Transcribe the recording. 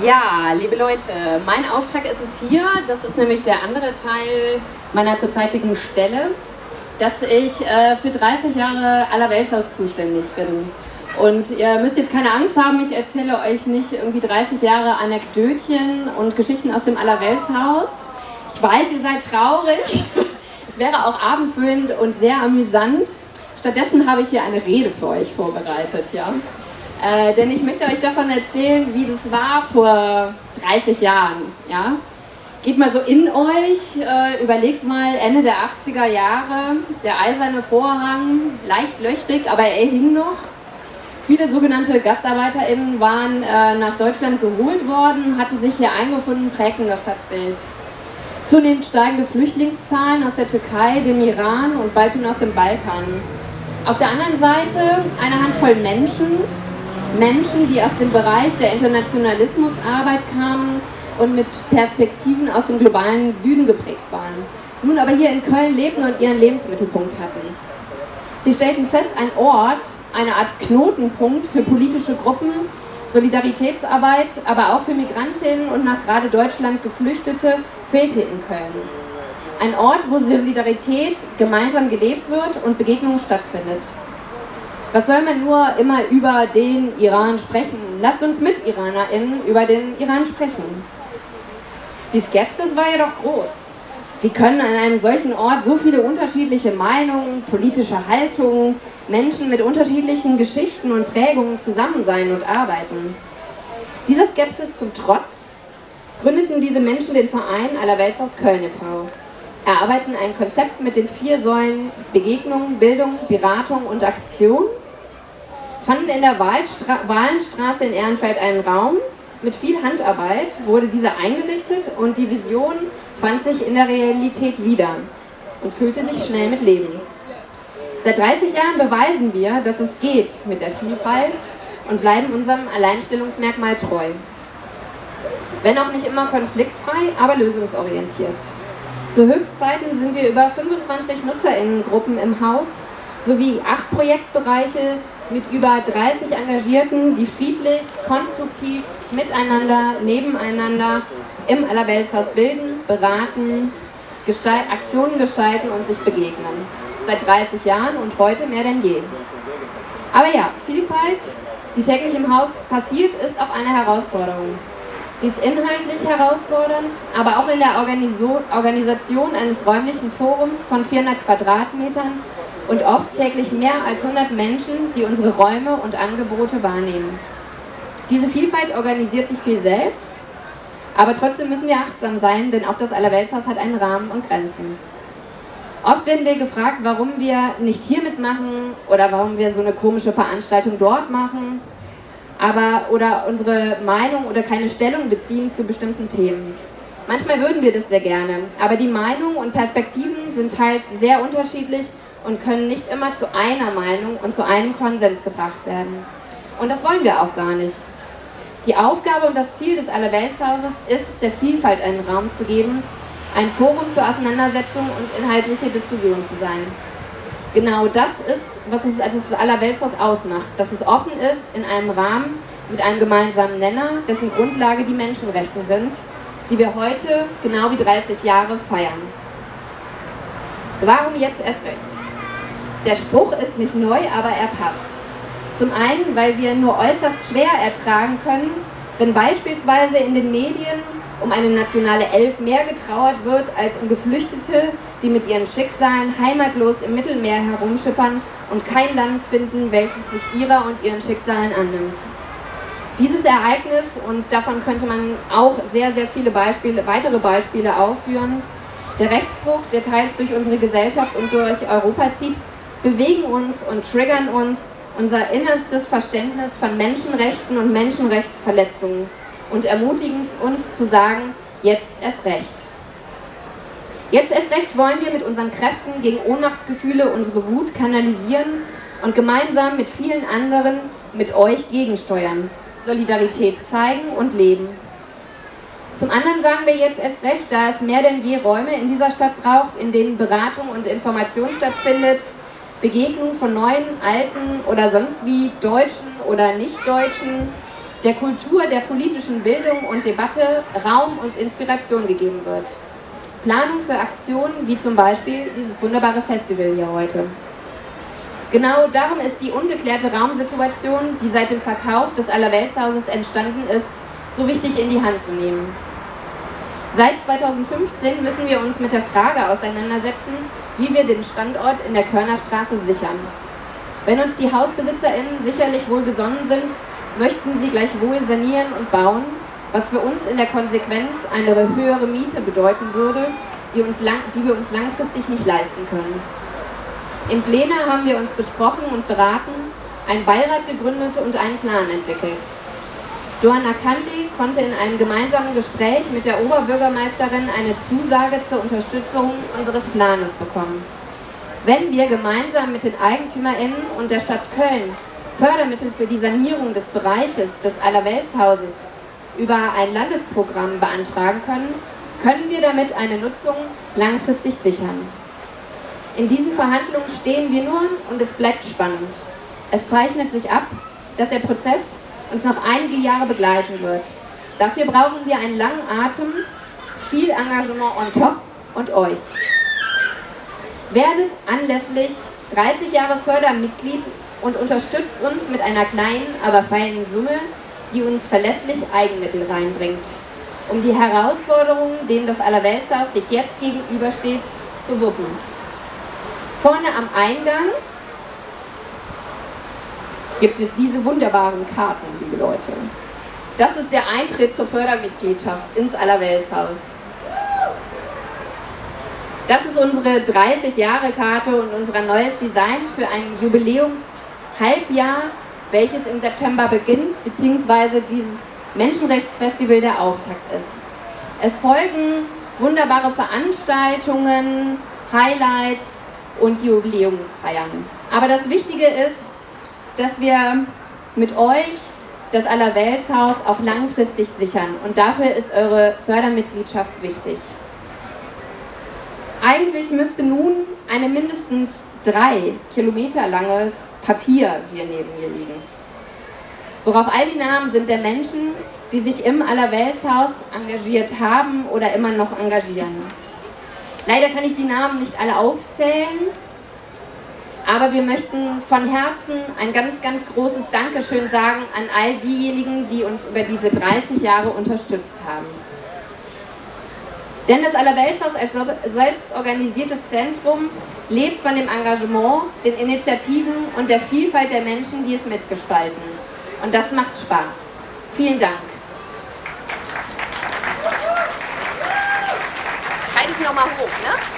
Ja, liebe Leute, mein Auftrag ist es hier, das ist nämlich der andere Teil meiner zurzeitigen Stelle, dass ich äh, für 30 Jahre Allerweltshaus zuständig bin. Und ihr müsst jetzt keine Angst haben, ich erzähle euch nicht irgendwie 30 Jahre Anekdötchen und Geschichten aus dem Allerweltshaus. Ich weiß, ihr seid traurig. Es wäre auch abendfüllend und sehr amüsant. Stattdessen habe ich hier eine Rede für euch vorbereitet, ja. Äh, denn ich möchte euch davon erzählen, wie das war vor 30 Jahren, ja. Geht mal so in euch, äh, überlegt mal Ende der 80er Jahre, der eiserne Vorhang, leicht löchrig, aber er hing noch. Viele sogenannte GastarbeiterInnen waren äh, nach Deutschland geholt worden, hatten sich hier eingefunden, prägten das Stadtbild. Zunehmend steigende Flüchtlingszahlen aus der Türkei, dem Iran und bald schon aus dem Balkan. Auf der anderen Seite eine Handvoll Menschen, Menschen, die aus dem Bereich der Internationalismusarbeit kamen und mit Perspektiven aus dem globalen Süden geprägt waren, nun aber hier in Köln lebten und ihren Lebensmittelpunkt hatten. Sie stellten fest, ein Ort, eine Art Knotenpunkt für politische Gruppen, Solidaritätsarbeit, aber auch für Migrantinnen und nach gerade Deutschland Geflüchtete fehlte in Köln. Ein Ort, wo Solidarität gemeinsam gelebt wird und Begegnung stattfindet. Was soll man nur immer über den Iran sprechen? Lasst uns mit IranerInnen über den Iran sprechen. Die Skepsis war jedoch groß. Wie können an einem solchen Ort so viele unterschiedliche Meinungen, politische Haltungen, Menschen mit unterschiedlichen Geschichten und Prägungen zusammen sein und arbeiten? Dieser Skepsis zum Trotz gründeten diese Menschen den Verein Allerweltshaus Köln e.V. Erarbeiten ein Konzept mit den vier Säulen Begegnung, Bildung, Beratung und Aktion fanden in der Wahlstra Wahlenstraße in Ehrenfeld einen Raum. Mit viel Handarbeit wurde dieser eingerichtet und die Vision fand sich in der Realität wieder und füllte sich schnell mit Leben. Seit 30 Jahren beweisen wir, dass es geht mit der Vielfalt und bleiben unserem Alleinstellungsmerkmal treu. Wenn auch nicht immer konfliktfrei, aber lösungsorientiert. Zu Höchstzeiten sind wir über 25 NutzerInnengruppen im Haus sowie acht Projektbereiche mit über 30 Engagierten, die friedlich, konstruktiv, miteinander, nebeneinander im Allerweltshaus bilden, beraten, gestalt, Aktionen gestalten und sich begegnen. Seit 30 Jahren und heute mehr denn je. Aber ja, Vielfalt, die täglich im Haus passiert, ist auch eine Herausforderung. Sie ist inhaltlich herausfordernd, aber auch in der Organisation eines räumlichen Forums von 400 Quadratmetern und oft täglich mehr als 100 Menschen, die unsere Räume und Angebote wahrnehmen. Diese Vielfalt organisiert sich viel selbst, aber trotzdem müssen wir achtsam sein, denn auch das Allerweltshaus hat einen Rahmen und Grenzen. Oft werden wir gefragt, warum wir nicht hier mitmachen oder warum wir so eine komische Veranstaltung dort machen aber, oder unsere Meinung oder keine Stellung beziehen zu bestimmten Themen. Manchmal würden wir das sehr gerne, aber die Meinungen und Perspektiven sind teils sehr unterschiedlich und können nicht immer zu einer Meinung und zu einem Konsens gebracht werden. Und das wollen wir auch gar nicht. Die Aufgabe und das Ziel des Allerweltshauses ist, der Vielfalt einen Raum zu geben, ein Forum für Auseinandersetzung und inhaltliche Diskussion zu sein. Genau das ist, was es das Allerweltshaus ausmacht, dass es offen ist in einem Rahmen mit einem gemeinsamen Nenner, dessen Grundlage die Menschenrechte sind, die wir heute, genau wie 30 Jahre, feiern. Warum jetzt erst recht? Der Spruch ist nicht neu, aber er passt. Zum einen, weil wir nur äußerst schwer ertragen können, wenn beispielsweise in den Medien um eine nationale Elf mehr getrauert wird als um Geflüchtete, die mit ihren Schicksalen heimatlos im Mittelmeer herumschippern und kein Land finden, welches sich ihrer und ihren Schicksalen annimmt. Dieses Ereignis, und davon könnte man auch sehr, sehr viele Beispiele, weitere Beispiele aufführen, der Rechtsruck, der teils durch unsere Gesellschaft und durch Europa zieht, bewegen uns und triggern uns unser innerstes Verständnis von Menschenrechten und Menschenrechtsverletzungen und ermutigen uns zu sagen, jetzt erst recht. Jetzt erst recht wollen wir mit unseren Kräften gegen Ohnmachtsgefühle unsere Wut kanalisieren und gemeinsam mit vielen anderen, mit euch gegensteuern, Solidarität zeigen und leben. Zum anderen sagen wir jetzt erst recht, da es mehr denn je Räume in dieser Stadt braucht, in denen Beratung und Information stattfindet, Begegnung von neuen, alten oder sonst wie Deutschen oder Nicht-Deutschen, der Kultur der politischen Bildung und Debatte Raum und Inspiration gegeben wird. Planung für Aktionen wie zum Beispiel dieses wunderbare Festival hier heute. Genau darum ist die ungeklärte Raumsituation, die seit dem Verkauf des Allerweltshauses entstanden ist, so wichtig in die Hand zu nehmen. Seit 2015 müssen wir uns mit der Frage auseinandersetzen, wie wir den Standort in der Körnerstraße sichern. Wenn uns die HausbesitzerInnen sicherlich wohlgesonnen sind, möchten sie gleichwohl sanieren und bauen, was für uns in der Konsequenz eine höhere Miete bedeuten würde, die, uns lang, die wir uns langfristig nicht leisten können. In Plena haben wir uns besprochen und beraten, einen Beirat gegründet und einen Plan entwickelt. Johanna Kandi konnte in einem gemeinsamen Gespräch mit der Oberbürgermeisterin eine Zusage zur Unterstützung unseres Planes bekommen. Wenn wir gemeinsam mit den EigentümerInnen und der Stadt Köln Fördermittel für die Sanierung des Bereiches des Allerweltshauses über ein Landesprogramm beantragen können, können wir damit eine Nutzung langfristig sichern. In diesen Verhandlungen stehen wir nun und es bleibt spannend. Es zeichnet sich ab, dass der Prozess uns noch einige Jahre begleiten wird. Dafür brauchen wir einen langen Atem, viel Engagement on top und euch. Werdet anlässlich 30 Jahre Fördermitglied und unterstützt uns mit einer kleinen, aber feinen Summe, die uns verlässlich Eigenmittel reinbringt, um die Herausforderungen, denen das Allerweltshaus sich jetzt gegenübersteht, zu wuppen. Vorne am Eingang gibt es diese wunderbaren Karten, liebe Leute. Das ist der Eintritt zur Fördermitgliedschaft ins Allerweltshaus. Das ist unsere 30-Jahre-Karte und unser neues Design für ein Jubiläums-Halbjahr welches im September beginnt, beziehungsweise dieses Menschenrechtsfestival der Auftakt ist. Es folgen wunderbare Veranstaltungen, Highlights und Jubiläumsfeiern. Aber das Wichtige ist, dass wir mit euch das Allerweltshaus auch langfristig sichern und dafür ist eure Fördermitgliedschaft wichtig. Eigentlich müsste nun eine mindestens drei Kilometer langes Papier hier neben mir liegen. Worauf all die Namen sind der Menschen, die sich im Allerweltshaus engagiert haben oder immer noch engagieren. Leider kann ich die Namen nicht alle aufzählen, aber wir möchten von Herzen ein ganz, ganz großes Dankeschön sagen an all diejenigen, die uns über diese 30 Jahre unterstützt haben. Denn das Allerweltshaus als selbstorganisiertes Zentrum lebt von dem Engagement, den Initiativen und der Vielfalt der Menschen, die es mitgestalten. Und das macht Spaß. Vielen Dank. Halt es nochmal hoch, ne?